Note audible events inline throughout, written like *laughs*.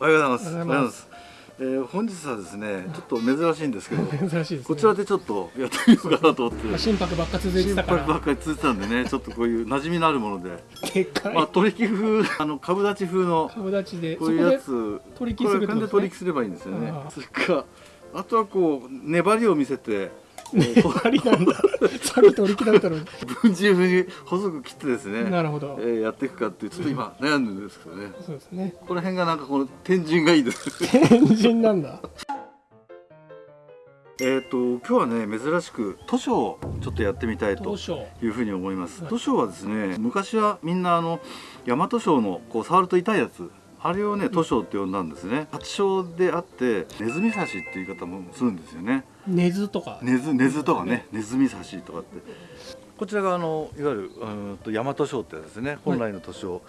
おはようございます。おはようございます。えー本日はですね、ちょっと珍しいんですけど、*laughs* 珍しいです、ね、こちらでちょっとやってみようかなと思って。まあ心拍ばっか続いて心たから。拍ばっかり続いてたんでね、ちょっとこういう馴染みのあるもので、でっかい、まあ取引風、*laughs* あの株立ち風の株立ちでこういうやつ、取引することで取引すればいいんですよね。それか。らあとはこう粘りを見せて、*laughs* こありなんださっき取り切られたのにう分子風に細く切ってですね、なるほどえーやっていくかっていうちょっと今悩んでるんですけどね。そうですねこの辺がなんかこの天神がいいです。天神なんだ *laughs* えっと今日はね珍しく図書をちょっとやってみたいというふうに思います。はい図書はですね昔はみんなあの大和書のこう触ると痛いやつあれをね図書って呼んだんですね。発祥であってネズミ刺しっていう言い方もするんですよね。根津とかネズネズとかねネズミ刺しとかって。こちらがあのいわゆるうーんと大和書ってですね本来の図書。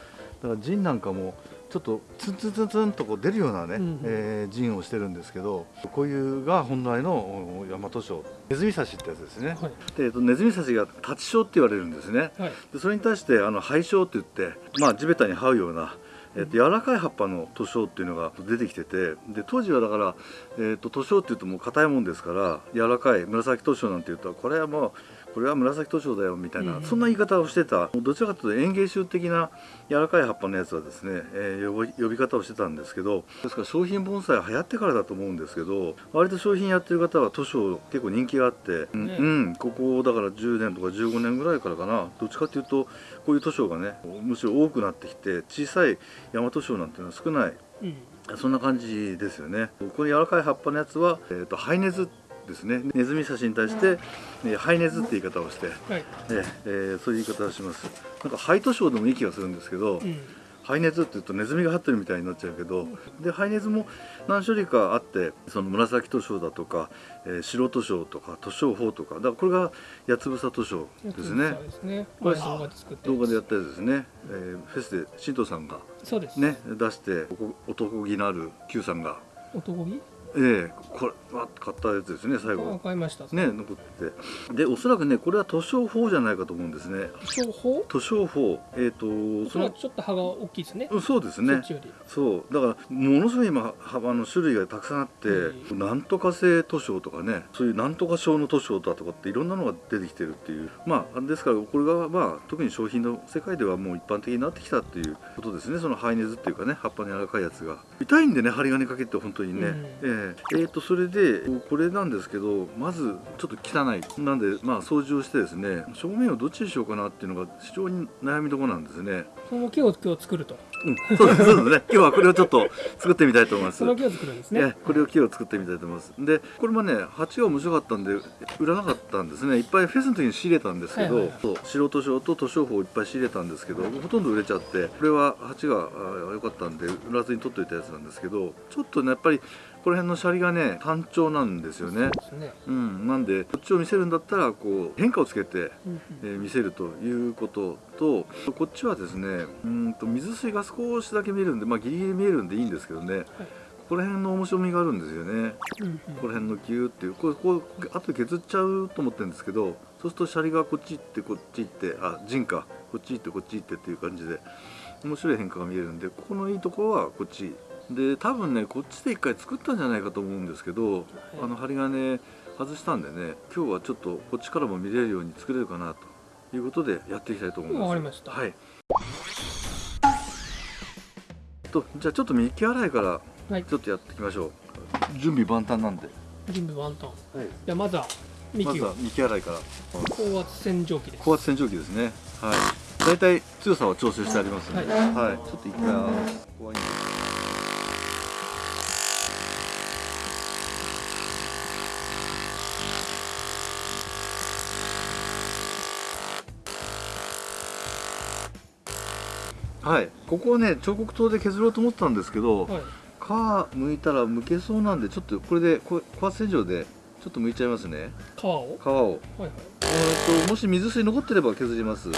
だから陣なんかもちょっとツンツンツンツンとこう出るようなね、うんえー陣をしてるんですけどこういうが本来のお大和書ネズミ刺しってやつですね。はいでえっとネズミ刺しが立ち症って言われるんですね。はいでそれに対してあの肺症って言って、まあ、地べたに這うような、えっと、柔らかい葉っぱの塗装っていうのが出てきててで当時はだから、えっと、塗装っていうともう硬いもんですから柔らかい紫塗装なんていうとこれはもうこれは紫図書だよみたいな、うんそんな言い方をしてたどちらかというと園芸種的な柔らかい葉っぱのやつはですね、えー呼び呼び方をしてたんですけどですから商品盆栽流行ってからだと思うんですけど割と商品やってる方は図書結構人気があって、うんね。うん、ここだから10年とか15年ぐらいからかな。どっちかっていうとこういう図書がねむしろ多くなってきて小さい大和書なんていうのは少ない。うん。そんな感じですよね。この柔らかい葉っぱのやつは、えー、とハイネズですね。ネズミ刺しに対して、えーハイネズって言い方をして、はい。えーえーそういう言い方をします。なんかハイトショーでもいい気がするんですけど、うん。ハイネズって言うとネズミが張ってるみたいになっちゃうけどでハイネズも何種類かあってその紫図書だとか、えー白図書とか図書法とかだからこれが八つ房図書ですね。ですね。これ前動画で作って動画でやったやつですね、えーフェスで新藤さんがそうです。ね出してお男気のある Q さんが。男気？ええこれわっ買ったやつですね最わ後かりました。ね残ってて。でおそらくねこれは図書法じゃないかと思うんですね。商法？図書法。えっ、とそのちょっと葉が大きいですね。うんそうですそねそう。だからものすごい今幅の種類がたくさんあって、うなんとか性図書とかねそういうなんとか症の図書だとかっていろんなのが出てきてるっていう。まあですからこれがまあ特に商品の世界ではもう一般的になってきたっていうことですね。そのハイネズっていうかね葉っぱの柔らかいやつが。痛いんでね針金かけて本当にね、うん。えええーとそれでこれなんですけどまずちょっと汚いなんでまあ掃除をしてですね正面をどっちにしようかなっていうのが非常に悩みどころなんですねその木を今日作るとうん、そうですそうですね。*laughs* 今日はこれをちょっと作ってみたいと思います。その木を作るんですねね、これを木を作ってみたいと思います。で、これもね、鉢が面白かったんで、売らなかったんですね。いっぱいフェスの時に仕入れたんですけど、はいはいはいそう素人賞と図書法をいっぱい仕入れたんですけど、ほとんど売れちゃって、これは鉢があ良かったんで、売らずに取っといたやつなんですけど、ちょっとね、やっぱり、この辺のシャリがね、単調なんですよね。そうね。うん、なんで、こっちを見せるんだったら、こう、変化をつけて、えー見せるということとこっちはですねうーんと水水が少しだけ見えるんで、まあ、ギリギリ見えるんでいいんですけどね、ここら辺の面白みがあるんですよね。うんうん。ここら辺のギューっていうこれこう後で削っちゃうと思ってるんですけどそうするとシャリがこっち行ってこっち行ってあ陣か。こっち行ってこっち行ってっていう感じで面白い変化が見えるんでここのいいところはこっちで多分ねこっちで一回作ったんじゃないかと思うんですけど、あの針金外したんでね今日はちょっとこっちからも見れるように作れるかなということでやっていきたいと思います。わかりました。はい。とじゃあちょっと右洗いからはい。ちょっとやっていきましょう。準備万端なんで、準備万端。はい、じゃあまずは幹を。まずは右洗いから。高圧洗浄機です。高圧洗浄機ですね。はい。大体強さは調整してありますので、はい。はい、ちょっと一回ここはいいんではい、ここをね彫刻刀で削ろうと思ったんですけど、はい。皮剥いたら剥けそうなんでちょっとこれでこ高圧洗浄でちょっと剥いちゃいますね。皮を？皮を。はいはい。えーともし水水残ってれば削ります。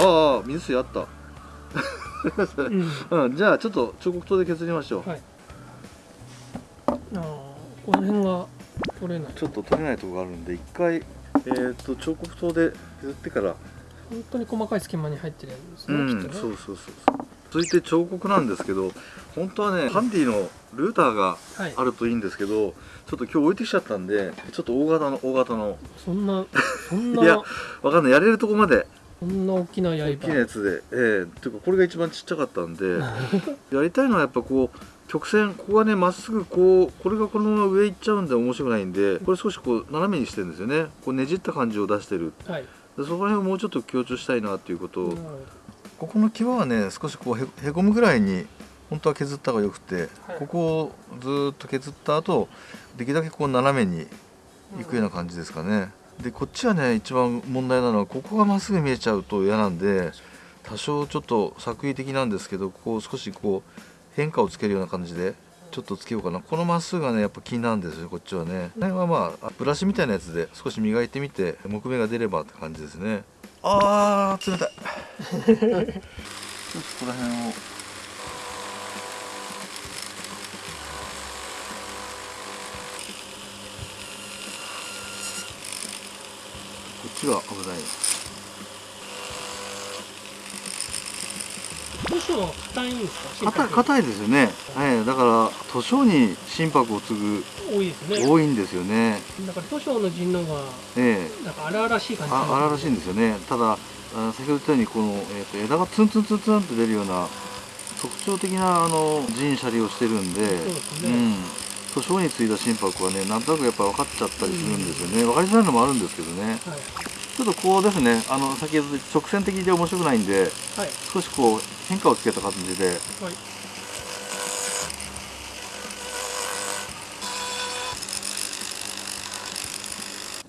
ああ水水あった。うん。*laughs* うん、じゃあちょっと彫刻刀で削りましょう、はい。あーこの辺が取れない。ちょっと取れないところがあるんで一回えー、と彫刻刀で削ってから本当に細かい隙間に入ってるんですね、うんきっとね。そうそうそう続いて彫刻なんですけど本当はねハンディのルーターがはい。あるといいんですけどちょっと今日置いてきちゃったんでちょっと大型の大型の。そんなそん *laughs* いやなわかんない。やれるとこまで。そんな大きな刃。大きなやつで。ええ。っていうかこれが一番ちっちゃかったんで *laughs* やりたいのはやっぱこう曲線ここがねまっすぐこうこれがこのまま上行っちゃうんで面白くないんでこれ少しこう斜めにしてるんですよね。こうねじった感じを出してる。はい。でそこら辺をもうちょっと強調したいなっていうことを。ここの際はね少しこうへへこむぐらいに本当は削った方がよくて、はい。ここをずーっと削った後できるだけこう斜めにいくような感じですかね、でこっちはね一番問題なのはここがまっすぐ見えちゃうと嫌なんで多少ちょっと作為的なんですけどここを少しこう変化をつけるような感じでちょっとつけようかな。このまっすぐがねやっぱ気になるんですよこっちはね。これはまあブラシみたいなやつで少し磨いてみて木目が出ればって感じですね。あー冷たい。少しここら辺を。こっちが危ない。どうしても硬いんですか？硬いですよね、はい、だから図書に心拍を継ぐ多いですね。多いんですよね。だから図書の陣のがええ。なんか荒々しい感じ。あ荒々しいんですよね。ただあ先ほど言ったようにこの、えー、と枝がツンツンツンツンって出るような特徴的なあの陣シャリをしてるんでそうですね。うん。図書に継いだ心拍はねなんとなくやっぱ分かっちゃったりするんですよね、分かりづらいのもあるんですけどね。はい。ちょっとこうですねあの先ほど直線的で面白くないんではい。少しこう変化をつけた感じで。はい。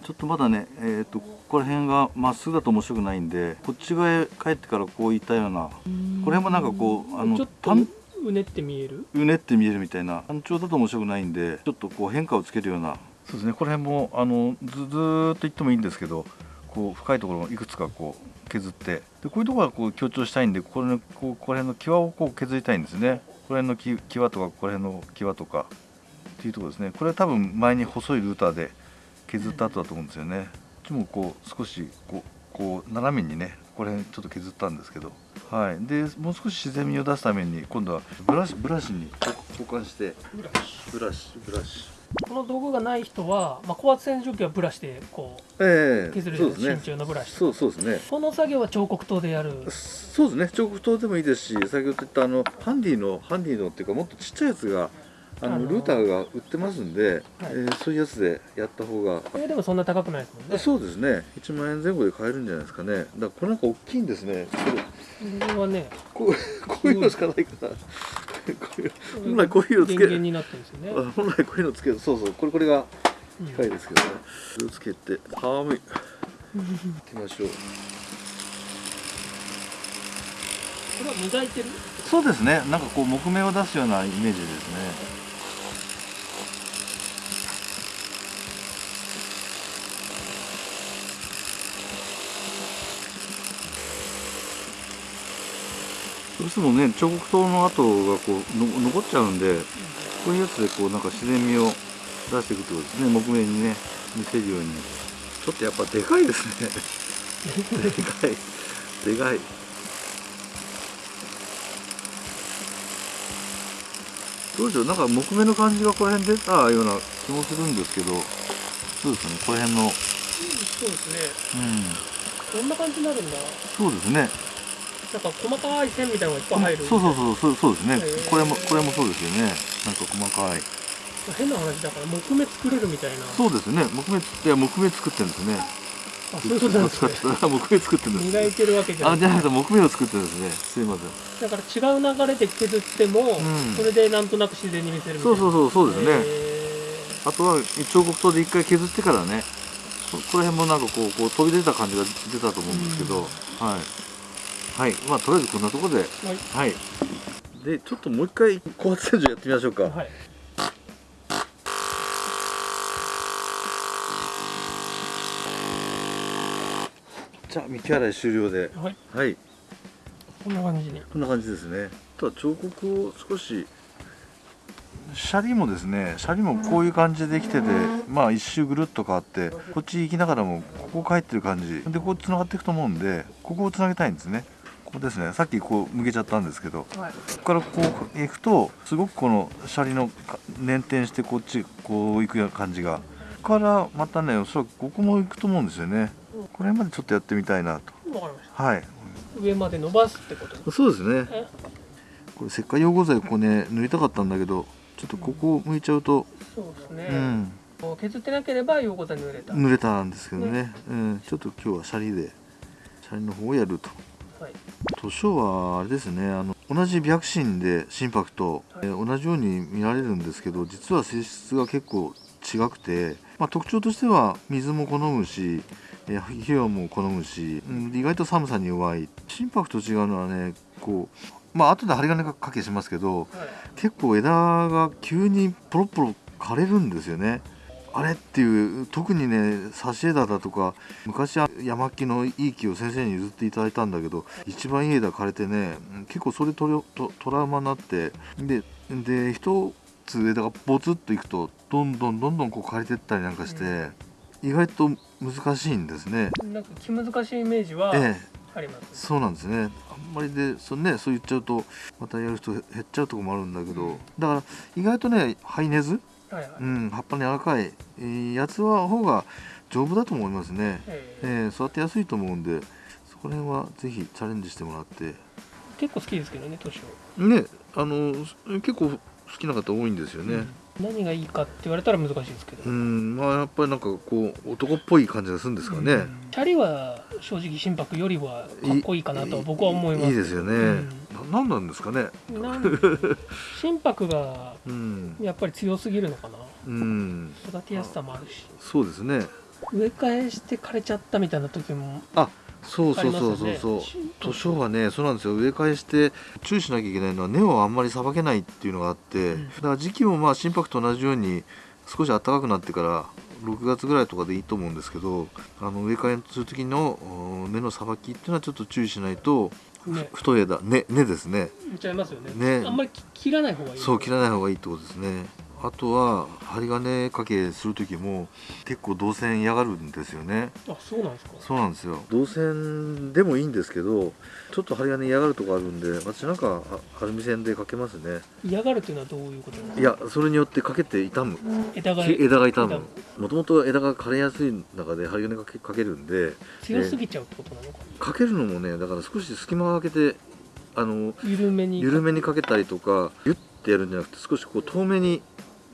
ちょっとまだね、えー、とここら辺がまっすぐだと面白くないんでこっち側へ帰ってからこういったようなこれもなんかこうあのちょっと単うねって見える？うねって見えるみたいな単調だと面白くないんでちょっとこう変化をつけるような。そうですねこの辺もあのずずーっと言ってもいいんですけどこう深いところをいくつかこう削ってでこういうところはこう強調したいんでこれのこうここら辺の際をこう削りたいんですね。この辺のき際とかここら辺の際とかっていうところですね。これは多分前に細いルーターで削った後だと思うんですよね。こっちもこう少しこうこう斜めにねこれちょっと削ったんですけど。はい。でもう少し自然味を出すために今度はブラシブラシに交換してブラシブラシブラシ。この道具がない人は、まあ、高圧洗浄機はブラシでこうええ。削るそうですね。真鍮のブラシそうそうですね。この作業は彫刻刀でやる。そうですね。彫刻刀でもいいですし先ほど言ったあのハンディのハンディのっていうかもっとちっちゃいやつがあのルーターが売ってますんで、えーそういうやつでやった方が。これでもそんな高くないですもんね。そうですね。1万円前後で買えるんじゃないですかね。だからこれなんか大きいんですね。これこれはねこうこういうのしかないから。こういう本来こういうのつけ電源になってるんですよね、あ本来こういうのつけるそうそうこれこれがうん。機械ですけどね。これをつけて寒い *laughs* 行きましょう。これは磨いてる？そうですね。なんかこう木目を出すようなイメージですねどうしてもね。彫刻刀の跡がこうの残っちゃうんでこういうやつでこうなんか自然味を出していくってことですね。木目にね見せるように。ちょっとやっぱでかいですね。でかい。でかい。どうでしょう？なんか木目の感じがこの辺出たような気もするんですけど。そうですね。この辺の。うんそうですね。こんな感じになるんだ？そうですねなんか細かい線みたいなのがいっぱい入る。そうそうそうそうそうですね、これもこれもそうですよね。なんか細かい。変な話だから木目作れるみたいな。そうですね。木目いや木目作ってるんですね。あそういうことなんですね。*laughs* 木目作ってるんです磨いてるわけじゃなあいじゃなくて木目を作ってるんですね。すいません。だから違う流れで削っても、ん。それでなんとなく自然に見せるみたいな。そうそうそうそうですね、へあとは彫刻刀で一回削ってからね。そこら辺もなんかこうこう飛び出た感じが出たと思うんですけど、はいはい。まあとりあえずこんなところで。ーはい。はい。でちょっともう一回高圧洗浄やってみましょうか、はい。じゃあ幹洗い終了で。はい。はい。こんな感じに。こんな感じですね。あとは彫刻を少しシャリもですねシャリもこういう感じでできててまあ一周ぐるっと変わってこっち行きながらもここ帰ってる感じ。でこう繋がっていくと思うんでここをつなげたいんですねこここですね。さっきこう向けちゃったんですけどはい。ここからこう行くとすごくこのシャリのか捻転してこっちこう行くような感じが。ここからまたねおそらくここも行くと思うんですよね。これまでちょっとやってみたいなと。わかりましはい。た上まで伸ばすってこと？そうですね。え？これ石灰溶合剤ここね塗りたかったんだけどちょっとここ向いちゃうと、そうですね、うん。削ってなければ横田に濡れた、濡れたんですけどね、うん、ちょっと今日はシャリでシャリの方をやると。はい図書はあれですねあの同じ白心で心拍と、はい。えー同じように見られるんですけど実は性質が結構違くて、まあ、特徴としては水も好むし、えー肥料も好むし、うん意外と寒さに弱い。心拍と違うのはねこうまあ後で針金かけしますけどはい。結構枝が急にポロポロ枯れるんですよね。あれっていう特にね差し枝だとか昔は山木のいい木を先生に譲っていただいたんだけど一番いい枝枯れてねうん結構それトラトトラウマになってでで一つ枝がボツッといくとどんどんどんどんこう枯れてったりなんかして、意外と難しいんですね。なんか気難しいイメージはええ。あります、そうなんですね。あんまりでそ,、ね、そう言っちゃうとまたやる人減っちゃうとこもあるんだけどだから意外とねハイネズはいはい、うん、葉っぱの柔らかい、えーやつは方が丈夫だと思いますね、ええ。えー育てやすいと思うんでそこら辺はぜひチャレンジしてもらって。結構好きですけどね年を、ねあの結構好きな方多いんですよね何がいいかって言われたら難しいですけど、うん、まあやっぱりなんかこう男っぽい感じがするんですかね、うん。チャリは正直心拍よりはかっこいいかなとは僕は思います。いいですよね、うん。ななんなんですかね。心拍がうん、やっぱり強すぎるのかな。うん、育てやすさもあるし。そうですね。植え替えして枯れちゃったみたいな時もそうそうそうそうそう。心図書はねそうなんですよ。植え替えして注意しなきゃいけないのは根をあんまりさばけないっていうのがあって、うん。だから時期もまあ心拍と同じように少し暖かくなってから6月ぐらいとかでいいと思うんですけどあの植え替えする時のお根のさばきっていうのはちょっと注意しないとね。太い枝根根ですね。見ちゃいますよね。ね。あんまりき切らない方がいいそう切らない方がいいってことですねあとは針金かけする時も結構導線嫌がるんですよね。あそうなんですか。そうなんですよ。導線でもいいんですけどちょっと針金嫌がるとこあるんで私なんかあアルミ線でかけますね。嫌がるっていうのはどういうことなんですか？いやそれによってかけて傷む。枝がき枝が傷傷む。もともと枝が枯れやすい中で針金かけかけるんで強すぎちゃうってことなのかかけるのもねだから少し隙間を空けてあの緩めに緩めにかけたりとかギュッてやるんじゃなくて少しこう遠めにうん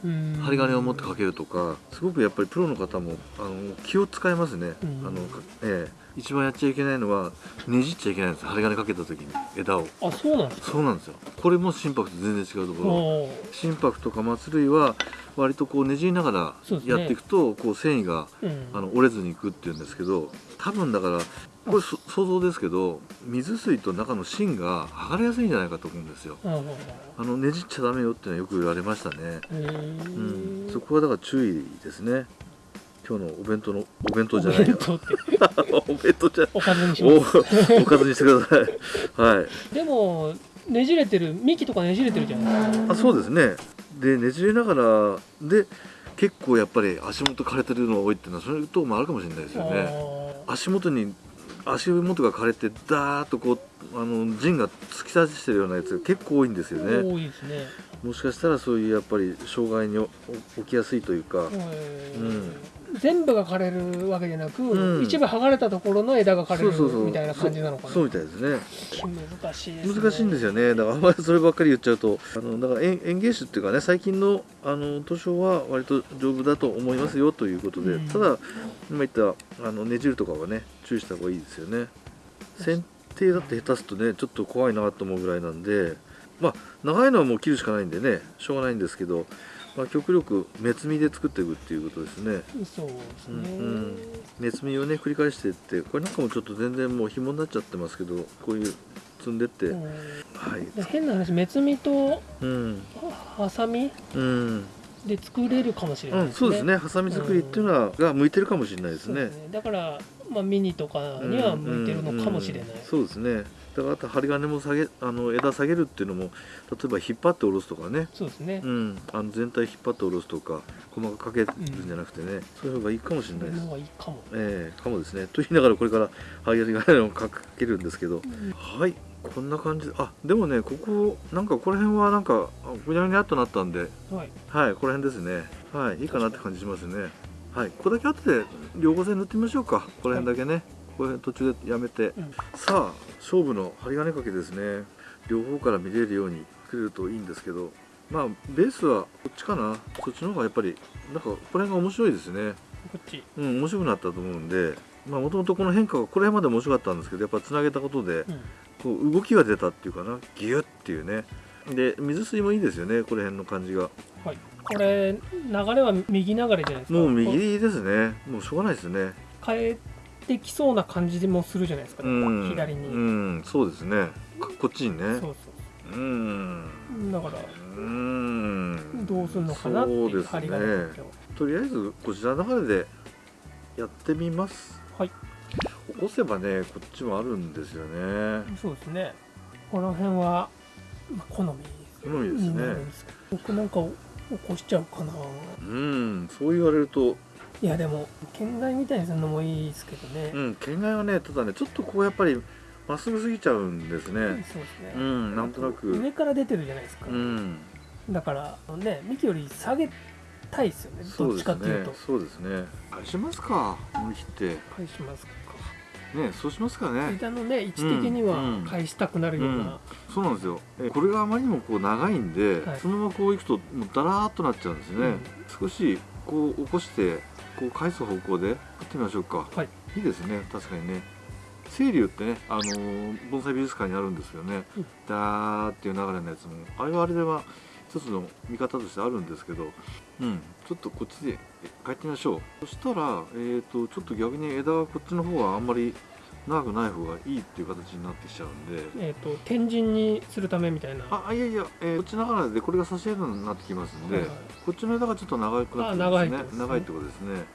針金を持ってかけるとかすごくやっぱりプロの方もあの気を使いますね、うん。あのかええ、一番やっちゃいけないのはねじっちゃいけないんです針金かけた時に枝を。あそうなんですか？そうなんですよ。これも心拍と全然違うところ。心拍とか松類は割とこうねじりながらやっていくとこう繊維がうん。あの折れずにいくっていうんですけど多分だからこれそ想像ですけど水水と中の芯が剥がれやすいんじゃないかと思うんですよ。あのねじっちゃダメよっていうのはよく言われましたね。うん。そこはだから注意ですね。今日のお弁当のお弁当おじゃないよ。お弁当じゃおかずにしおます。おかずにしてください。はい。でもねじれてる幹とかねじれてるじゃないですか。あそうですね。でねじれながらで結構やっぱり足元枯れてるのが多いっていうのはそれともあるかもしれないですよね。あ足元に足元が枯れてダーッとこうあの陣が突き刺してるようなやつが結構多いんですよーね。多いですね。もしかしたらそういうやっぱり障害にお起きやすいというか、うん全部が枯れるわけじゃなく、うん。一部剥がれたところの枝が枯れるそうそうそう。みたいな感じなのかな。そうそうみたいですね。難しいです、ね、難しいんですよね。だからあんまりそればっかり言っちゃうとあのだから園園芸種っていうかね最近のあの図書は割と丈夫だと思いますよということで、うん。ただ今言ったあのねじるとかはね注意した方がいいですよね。剪定だって下手すとねちょっと怖いなと思うぐらいなんでまあ長いのはもう切るしかないんでねしょうがないんですけど、まあ、極力目摘みで作っていくっていうことですね。そうですね、うんうん。目摘みをね繰り返していってこれなんかもちょっと全然もう紐になっちゃってますけどこういう積んでって、うん。はい。で変な話目摘みとうん。ハサミうん。で作れるかもしれうん、ないですね、そうですね。ハサミ作りっていうのは、が向いてるかもしれないですね。ね。だから、まあ、ミニとかには向いてるのかもしれない、うんうん。そうですねだからあと針金も下げあの枝下げるっていうのも例えば引っ張って下ろすとかね。そうですね。う、ん、あの全体引っ張って下ろすとか細かくかけるんじゃなくてね、そういう方がいいかもしれないです。のがいいかも、ええかもですね。と言いながらこれから針金をかけるんですけど。うん。はい。こんな感じあでもねここなんかここら辺はなんかあぐにゃぐにゃっとなったんで。はい。はいこの辺ですね。はいいいかなって感じしますね。はいここだけ後で両方線塗ってみましょうか。この辺だけね、この辺途中でやめて、うん。さあ勝負の針金掛けですね。両方から見れるように作れるといいんですけど。まあベースはこっちかな。そっちの方がやっぱりなんかここら辺が面白いですね。こっち。うん面白くなったと思うんで。まあもともとこの変化がこれまで面白かったんですけどやっぱつなげたことでうん。こう動きが出たっていうかな。ギュッっていうね。で水水もいいですよね。この辺の感じが。はい。これ流れは右流れじゃないですか？もうこ右ですね。もうしょうがないですね。変えてきそうな感じもするじゃないですか、うん。左に、うん。そうですね。ここっちにね。そううんそう。だからうん。どうするのかなっていう針金掛けをとりあえずこちらの流れでやってみます。はい。起こせばねこっちもあるんですよね。そうですね。この辺は、まあ、好み好みですね。僕なんか起こしちゃうかな。うん。そう言われるといやでも県外みたいにするのもいいですけどね、うん県外はねただねちょっとこうやっぱりまっすぐすぎちゃうんですそうねですね、うんなんとなく。上から出てるじゃないですか、うん。だからね幹より下げたいですよね。どっそうですね。ちかっていうと。そうですね。返しますか思い切って。返しますか。ねそうしますかね。枝のね位置的にはうん返したくなるような、そうなんですよ。えこれがあまりにもこう長いんで、はいそのままこういくともうダラーっとなっちゃうんですね、うん少しこう起こしてこう返す方向でやってみましょうか。はい。いいですね。確かにね。清流ってね、あのー盆栽美術館にあるんですよね、うん。ダーっていう流れのやつも。あれはあれでは一つの見方としてあるんですけど。うん。ちょっとこっちで帰ってみましょう。そしたらえー、とちょっと逆に枝がこっちの方はあんまり長くない方がいいっていう形になってきちゃうんで。えっ、と天神にするためみたいな。あいやいや、えーこっちの流れでこれが差し枝になってきますんで、はいはい。こっちの枝がちょっと長くなってますね。ね。長いってことですね。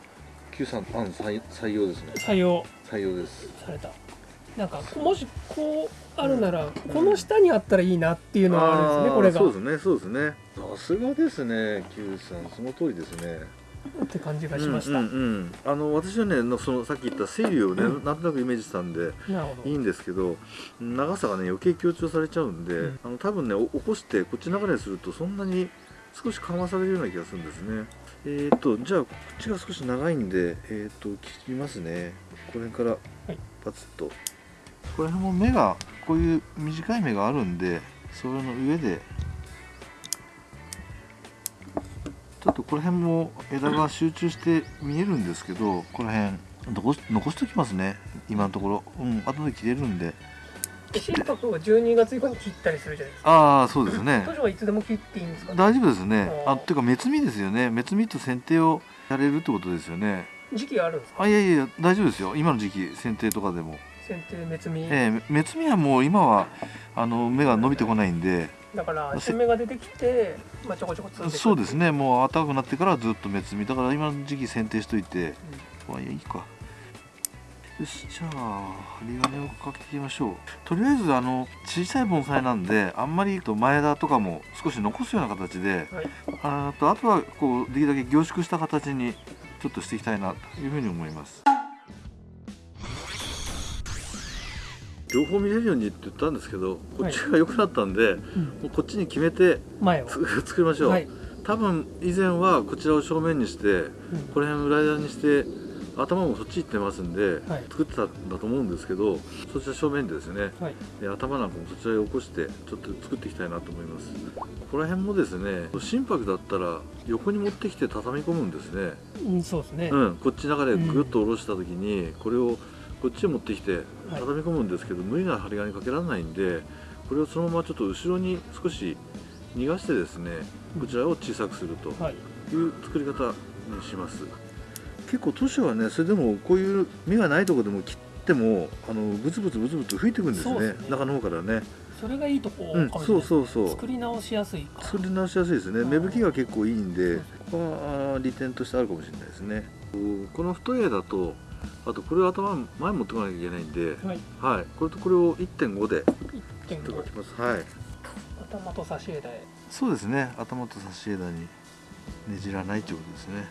Q さんあの採採用ですね。採用。採用です。された。なんかもしこうあるなら、この下にあったらいいなっていうのはあるんですねーこれが。そうですねそうですね。さすがですね Q さん。その通りですねって感じがしました、うんうんうん。あの私はねのそのさっき言った清流をね、うん。なんとなくイメージしたんでいいんですけど長さがね余計強調されちゃうんで、うん。あの多分ねお起こしてこっち流れにするとそんなに少し緩和されるような気がするんですね。えー、とじゃあこっちが少し長いんでえー、と切りますね。この辺からはい。パツッと、この辺も目がこういう短い目があるんでそれの上でちょっとこの辺も枝が集中して見えるんですけどこの辺残し残しときますね今のところ。うん後で切れるんで。で心拍は12月以降に切ったりするじゃないですか。ああそうですね。当初はいつでも切っていいんですか、大丈夫ですね。あーあていうか目摘みですよね。目摘みと剪定をやれるってことですよね。時期があるんですか？あいやいや大丈夫ですよ。今の時期剪定とかでも。剪定目摘み、ええ目摘みはもう今はあの芽が伸びてこないんでだから新芽が出てきて、まあ、ちょこちょこ積んでいくそうですね。もう暖かくなってからずっと目摘み。だから今の時期剪定しといてまあいいか。よしじゃあ針金をかけていきましょう。とりあえずあの小さい盆栽なんであんまりと前枝とかも少し残すような形ではい。あとあとはこうできるだけ凝縮した形にちょっとしていきたいなというふうに思います両方見れるようにって言ったんですけどこっちが良くなったんで、うん。もうこっちに決めて *laughs* 作りましょう、はい、多分以前はこちらを正面にしてうん。この辺裏枝にして頭もそっち行ってますんで、はい。作ってたんだと思うんですけどそちら正面でですねはい。で頭なんかもそちらへ起こしてちょっと作っていきたいなと思います。ここら辺もですね心拍だったら横に持ってきて畳み込むんですね。うん、そうですね、うんこっち流れぐっと下ろした時にこれをこっちへ持ってきてはい。畳み込むんですけど無理な針金かけられないんでこれをそのままちょっと後ろに少し逃がしてですねこちらを小さくするとはい。いう作り方にします。結構都市はねそれでもこういう芽がないところでも切ってもあのブツブツブツブツ吹いてくんですね。ね。中の方からね。それがいいとこかうんそうもしれないそうそう。作り直しやすいか。作り直しやすいですね。うん芽吹きが結構いいんでそうここは利点としてあるかもしれないですね。この太い枝とあとこれを頭前に持ってこなきゃいけないんではい。はい。これとこれを1.5で切ってお1.5きます。はい。頭と差し枝へ。そうですね。頭と差し枝にねじらないということですね。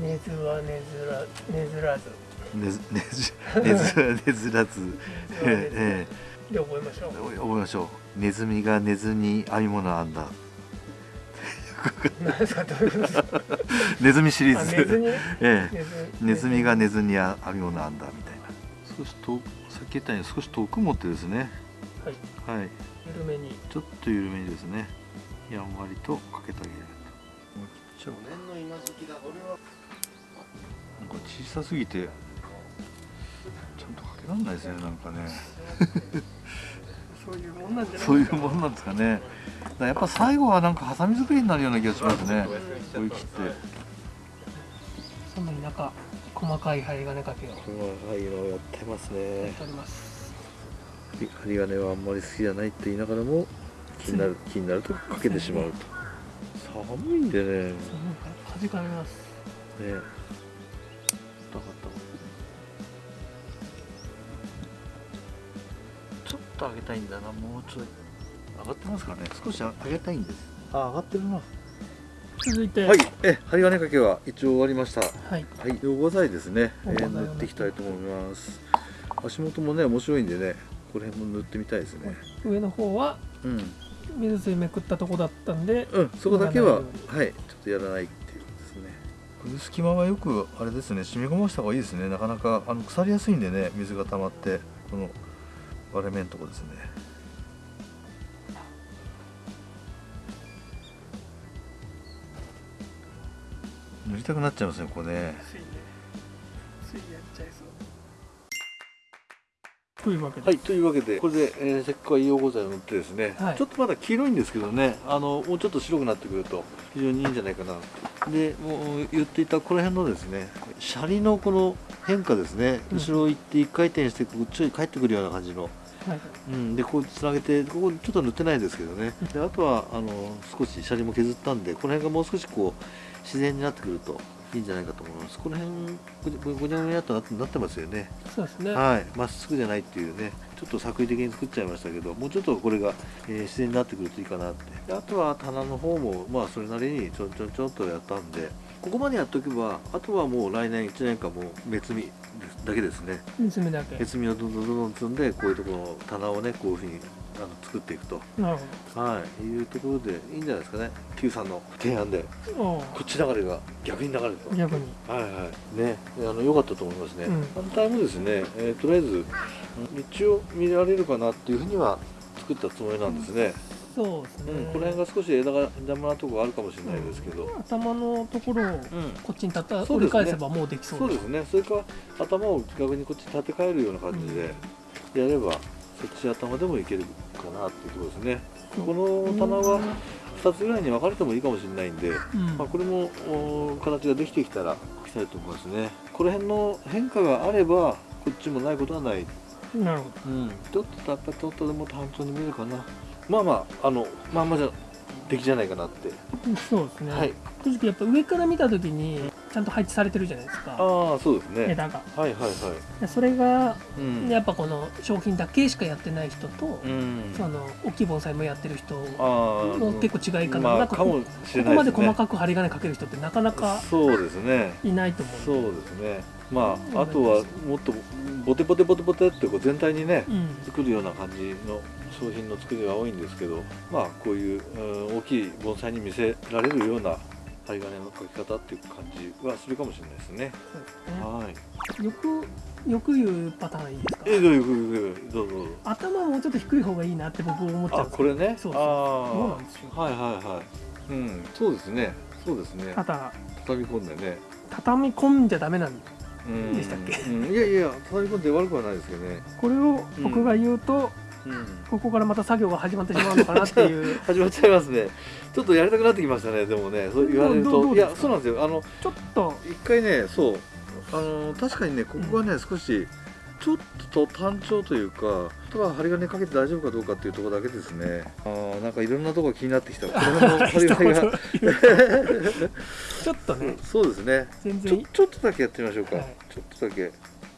根ずは根ずら根ずらず。ねずねじ *laughs* ねずらねずらず。根ずらず。ええで覚えましょう。覚えましょう。ネズミが寝ずに編み物編んだ何ですかどういうことですかネズミシリーあズ。寝ずにねええ。ネズミ。が寝ずに編み物編んだみたいな。少し遠くさっき言ったように少し遠く持ってですね。はい。はい。緩めに。ちょっと緩めにですね。やんわりとかけてあげると。去年の今時期だ。俺は。なんか小さすぎてちゃんとかけらんないですねなんかね *laughs* そういうもんなんじゃない？そういうもんなんですかね。だからやっぱ最後はなんかハサミ作りになるような気がしますね。こういう切って。その田舎細かい針金かけを。や細かいのやってますね。っております。針金はあんまり好きじゃないって言いながらも気になる気になるとかけてしまうと。寒いんでね。ねそうかじかめます。え高かっと上げたいんだなもうちょい。上がってますかね。少し上げたいんです。あ上がってるな。続いて。はい。え針金かけは一応終わりました。はい。はい、両ご剤ですね、塗っていきたいと思います。足元もね面白いんでねこの辺も塗ってみたいですね。上の方はうん、水水めくったとこだったんでうん、そこだけはやらないはい。ちょっとやらないっていうですね。この隙間はよくあれですね。染み込ました方がいいですね。なかなかあの腐りやすいんでね水が溜まってこの割れ目のとこですね。塗りたくなっちゃいますねこれね。ついねついやっちゃいそう。というわけで、はい、というわけで、これで、えー、石灰硫黄剤を塗ってですね、はい。ちょっとまだ黄色いんですけどね、あのもうちょっと白くなってくると非常にいいんじゃないかな。で、もう言っていたこの辺のですね、シャリのこの変化ですね、うん後ろ行って一回転してこっちに帰ってくるような感じの、はい、うん、でこうつなげてここちょっと塗ってないですけどね。*laughs* であとはあの少しシャリも削ったんで、この辺がもう少しこう自然になってくると。いいんじゃないかと思います。この辺ごにゃごにゃっとなってなってますよね。そうですねはい、まっすぐじゃないっていうね、ちょっと作為的に作っちゃいましたけど、もうちょっとこれが、えー自然になってくるといいかなって。であとは棚の方も、まあそれなりにちょんちょんちょんとやったんで、ここまでやっておけば、あとはもう来年1年間もう別みだけですね。水目だけ。別みをどんどんどんどん積んで、こういうところの棚をね、こういうふうにあの作っていくと。なるはい、いうところでいいんじゃないですかね。Q さんの提案で、こっち流れが逆に流れるとう。逆に。はいはい。ねあの良かったと思いますね、うん。反対もですね、えーとりあえずうん一応見られるかなっていうふうには作ったつもりなんですね、そうですね、うんこの辺が少し枝が邪魔なとこがあるかもしれないですけど、頭のところをうん。こっちに立ったそうですね。折り返せばもうできそうそうですね。それか頭を逆にこっちに立て替えるような感じでやれば、そっち頭でもいけるかなっていうところですね。この棚は2つぐらいに分かれてもいいかもしれないんで、うん。まあ、これもお形ができてきたら描きたいと思いますね。この辺の変化があればこっちもないことはない、なるほうん、ちょっとやっぱちょっとでも単調に見えるかなまあまああのまあまあじゃ出来じゃないかなって、どそうですね、はい。正直やっぱ上から見た時にちゃんと配置されてるじゃないですか。ああそうですね。枝が。はいはいはい。でそれがうん。やっぱこの商品だけしかやってない人と、うん。その大きい盆栽もやってる人の結構違いかな,、まなんかこあかもしれここまで細かく針金かける人ってなかなかそうですね。いないと思そううんで。ですね。まああとはもっとボテボテボテボテってこう全体にねうん。作るような感じの商品の作りが多いんですけどまあこういう、うん大きい盆栽に見せられるような針金の描き方っていう感じはするかもしれないですね。すねはい。よくよく言うパターンいいですか？えどういうどうぞどうぞ。頭もうちょっと低い方がいいなって僕思っちゃうんあこれね？そうそうあそうなんですよあはいはいはい。うんそうですねそうですね。ただ畳み込んでね。畳み込んじゃダメなんでしたっけ？うん、いやいや畳み込んで悪くはないですけどね。これを僕が言うと、うん。ここからまた作業が始まってしまうのかなっていう。*laughs* 始まっちゃいますね。ちょっとやりたくなってきましたね。でもね。そう言われると。いやそうなんですよ。あの。ちょっと。一回ねそう。あの確かにねここがね、少しちょっと単調というかあとは針金かけて大丈夫かどうかっていうところだけですね。あーなんかいろんなとこ気になってきた。*laughs* ちょっとね。*laughs* そうですね。全然。ちょっとだけやってみましょうか、はい。ちょっとだけ。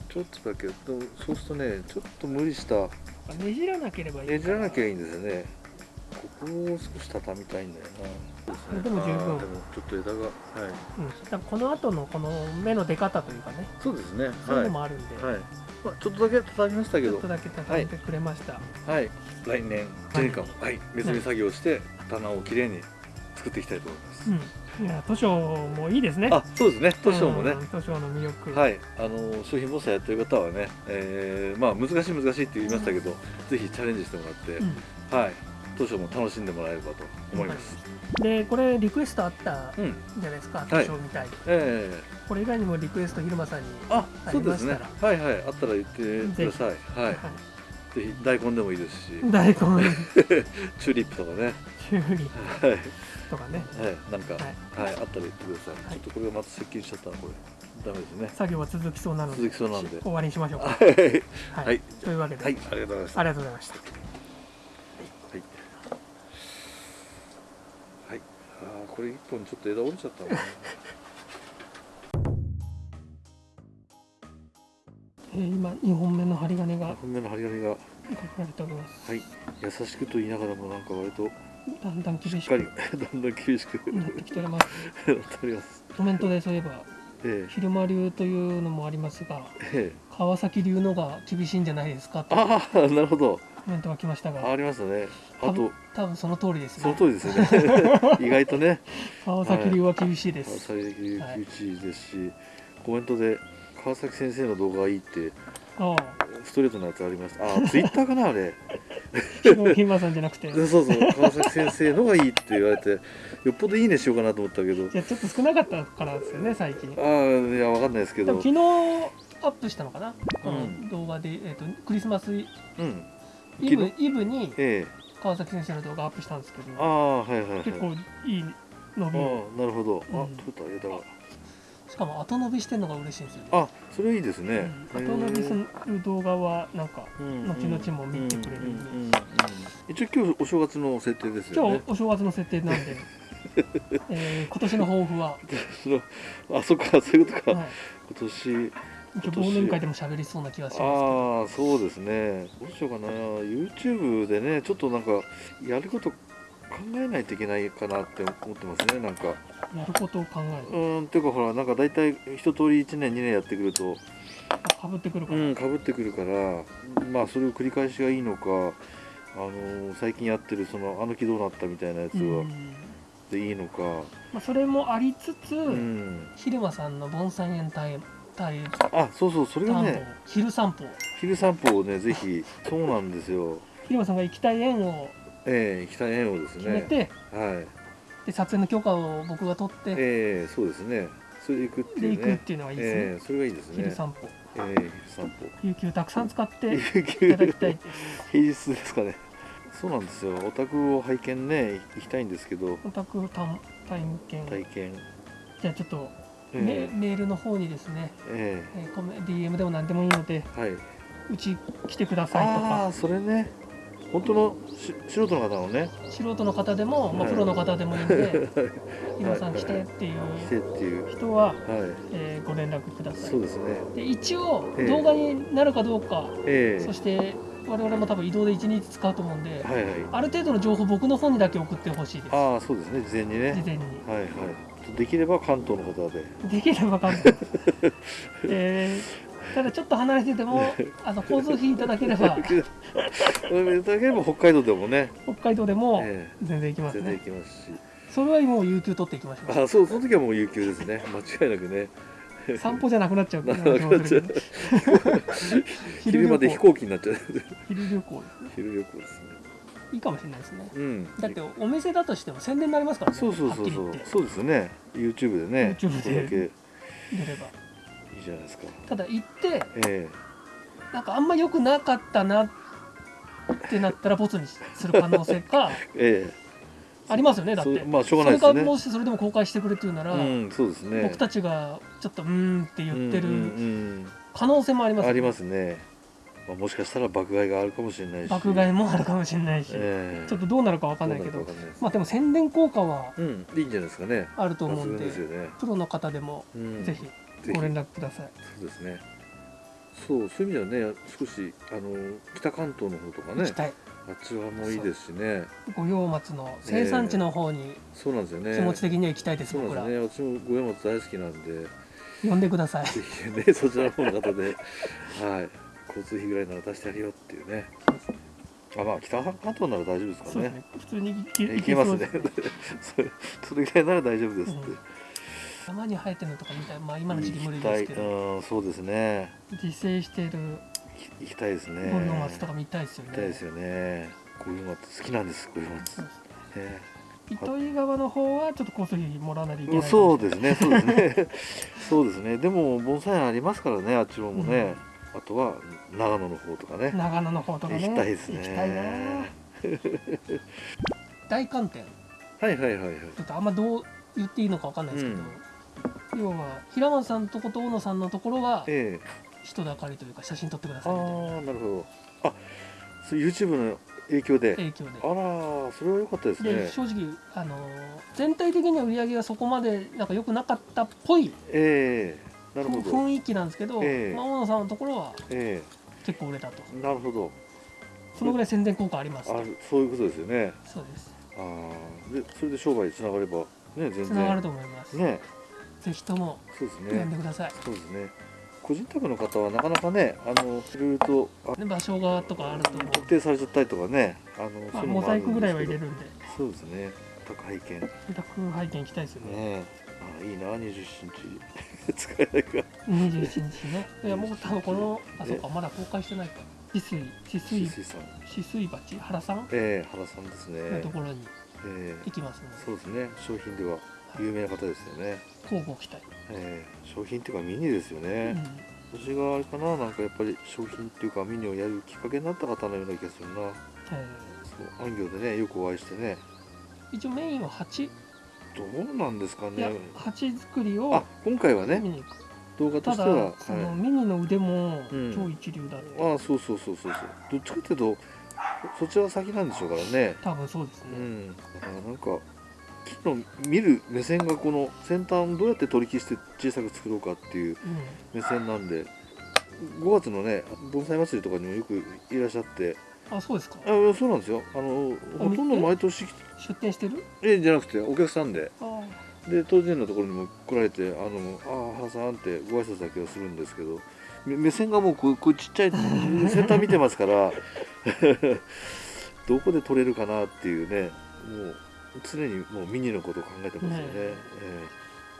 ちょっとだけ。そうするとねちょっと無理したねじらなければいいねじらなきゃいいんですよね。ここを少し畳みたいんだよな。そうでも十分。でもちょっと枝がはい。うん、この後のこの芽の出方というかね。そうですね。そういうはいのもあるんで、はい。まあ、ちょっとだけ畳みましたけど。ちょっとだけ畳んでくれました、はい。来年1年間はい。別に作業して棚をきれいに作っていきたいと思います、うん、いや図書もいいですね。あそうですね。図書もね、うん図書の魅力。はい、あの商品防災やってる方はね、えーまあ難しい難しいって言いましたけど、ぜひチャレンジしてもらって、うん。はい、図書も楽しんでもらえればと思います。でこれリクエストあったうん、じゃないですか、はい。図書みたいええ。これ以外にもリクエスト昼間さんにあ、あそうですね。りまし。はいはい、あったら言ってください。はい、はい。大根でもいいですし、大根。*laughs* チューリップとかね、チューリッはい、はい、プとかねなんか、ははいい、あったら言ってください。はいちょっとこれがまた接近しちゃったな、これ。ダメですね。作業は続きそうなので続きそうなんで。終わりにしましょうかはい、ははいというわけで、はい、ありがとうございました。ありがとうございましたはい。はい。ああ、これ一本ちょっと枝折れちゃったな。*laughs* えー今2本目の針金が本目の針金が、かけられておりますはい、優しくと言いながらもなんか割とだんだん厳しく *laughs* だんだん厳しくなってきております。コメントでそういえばえ昼間流というのもありますがえ、ええ、川崎流のが厳しいんじゃないですかとああ、なるほど。コメントが来ましたあがありましたね。あと多分、その通りですそのね通りですよね。*laughs* 意外とね、川崎流は厳しいです、川崎厳しいですし、コメントで川崎先生の動画がいいってああストレートのやつありました。あ、ツイッターかなあれ。ひまさんじゃなくてそうそう。川崎先生のがいいって言われてよっぽどいいねしようかなと思ったけど。じゃあちょっと少なかったからですよね最近。ああいやわかんないですけど。昨日アップしたのかな、こうん。の動画で、えー、とクリスマスイうん。イブにええ。川崎先生の動画アップしたんですけど。ああはいはいはい。結構いい伸びを。ああなるほど。あうん。取れた枝がしかも後伸びしてるのが嬉しいんですよね。あそれいいですね。うん。後伸びする動画はなんかうん後々も見てくれるんで。一応今日お正月の設定ですよ今日ねお正月の設定なんで、*laughs* えー今年の抱負は、そのあそっかそういうことか。はい、今年忘年会でも喋りそうな気がしますああそうですね。どうしようかな。YouTube でねちょっとなんかやること考えないといけないかなって思ってますねなんか。やることを考えうる。ーんっていうかほらなんか大体一通り1年2年やってくると。かぶってくるから、うんかぶってくるからまあそれを繰り返しがいいのかあのー最近やってるそのあの木どうなったみたいなやつはうん。でいいのか。まあ、それもありつつ、うん。昼間さんの盆栽園タイタイあそうそうそれがね昼散歩。昼散歩をねぜひ。そうなんですよ。昼間さんが行きたい園をええ行きたい縁をですね。決めて、はい。で撮影の許可を僕が取って、ええそうですね。それで行くってでいうね。行くっていうのがいいですね、ええそれがいいですね。昼散歩。ええ昼散歩。有給たくさん使っていただきたい。平日ですかね。そうなんですよ。お宅を拝見ね行きたいんですけど。オタク体体験。体験。じゃあちょっと、えメメールの方にですね、ええ。ーコメ DM でも何でもいいのでえはい。うち来てくださいとあか。あそれね本当のし素人の方のね。素人の方でも、まあ、はい。プロの方でもいいのではい「*laughs* 皆さん来て」っていう。人は、はえーご連絡くだいさい。そうですね。で一応ええ。動画になるかどうか、ええ。そして我々も多分移動で1日使うと思うんで、ある程度の情報僕の方にだけ送ってほしいです。ああそうですね。事前にね。事前に。はいはい。できれば関東の方で。できれば関東。*laughs* えーただちょっと離れてても *laughs* あの交通費いただければ。いただければ北海道でもね、北海道でもえ全然行きますえ全然ね行きますし。それはもう有給取っていきましょあそうその時はもう有給ですね。*laughs* 間違いなくね。う散歩じゃなくなっちゃうっていうなくなっちゃう話もするけど昼まで飛行機になっちゃう。昼旅行ですね。昼旅行ですね。いいかもしれないですね。うん。だってお店だとしても宣伝になりますからねそうそうそうそう。そうですね。YouTube でね。YouTube でそれだけ。いい出ればじゃないですか。ただ行ってえなんかあんま良くなかったなってなったらボツにする可能性か *laughs* ええ。ありますよねだって。まあしょうがないですそれかよねもしそれでも公開してくれって言うなら、うんそうですね。僕たちがちょっとうーんって言ってる可能性もありますよね。うんありますね、まあ、もしかしたら爆買いがあるかもしれないし。爆買いもあるかもしれないし、ええ。ちょっとどうなるかわかんないけど。まあでも宣伝効果はうんいいんじゃないですかね。あると思うんでですよね、プロの方でもうん、ぜひご連絡ください、そうですね。そうそういう意味ではね少しあの北関東の方とかね行きたい。あっちはもういいですしね。五葉松の生産地の方にそうなんですよね。気持ち的には行きたいです、そうなんですね。私も五山松大好きなんで。呼んでください。ぜひね *laughs* そちらの方の方ではい。交通費ぐらいなら出してやるよっていうね。あまあ北半島なら大丈夫ですかね。ね。普通に行けますね。*laughs* それぐらいなら大丈夫ですって、うん山に生えてるのとか見たい。まあ今の時期無理ですけど。うんそうですね。自生している。行行きたいですね。五葉松とか見たいですよね。行きたいですよね。五葉松好きなんです。五葉松。ね。糸魚川の方はちょっと交通費もらわないといけないかそうですね。そうですね。そうですね。*laughs* でも盆栽園ありますからねあっちのもね、あとは長野の方とかね。長野の方とかね。行きたいですね。行きたいな。*laughs* 大寒天。はいはいはいはい。ちょっとあんまどう言っていいのかわかんないですけど、要は平松さんとこと大野さんのところはええ。人だかりというか写真撮ってくだあさいみたいな。あなるほど。あそう YouTube の影響で？影響で。あらーそれは良かったですでね正直あのー全体的には売り上げがそこまでなんか良くなかったっぽいええなるほど。雰囲気なんですけど、ええ。まあ、大野さんのところはえ結構売れたと。えなるほど。そのぐらい宣伝効果ありますあるそういうことですよね。そうです。ああでそれで商売につながればね全然。つながると思います、ねぜひともそうです呼んでねください、そうですね。個人宅の方はなかなかねあのいろいろと場所がとかあると思う。特定されちゃったりとかねあのまあ、モザイクぐらいは入れるんで。そうですね。宅配券ね宅配券行きたいですよね。えあいいな27日使えないか27日ね。*laughs* いやもう多分このあそうかまだ公開してないか。止水止水水さん。止水鉢？原さん？ええ原さんですね。のところにええ。行きますので、そうですね。商品では有名な方ですよね交互期待、ええ商品っていうかミニですよね、私があれかななんかやっぱり商品っていうかミニをやるきっかけになった方のような気がするな。えそう安業でねよくお会いしてね。ー一応メインは鉢どうなんですかね。鉢作りをあ今回はね動画とただしてはそのはミニの腕もうん。超一流だって、い、ああそうそうそうそうそう。どっちかっていうとそちらが先なんでしょうからね。多分そうですね、うん。だからなんか木の見る目線がこの先端をどうやって取り消して小さく作ろうかっていう目線なんで5月のね盆栽祭りとかにもよくいらっしゃって。あそうですか。あそうなんですよ。あのほとんど毎年出店してる？えじゃなくてお客さんで。あで当然のところにも来られて「あのあ原さん」ってご挨拶だけはするんですけどめ目線がもうこうこうちっちゃい先端見てますから *laughs* どこで撮れるかなっていうねもう常にもうミニのことを考えてますよね。ねえ。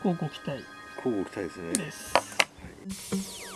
交互期待。期待ですね。です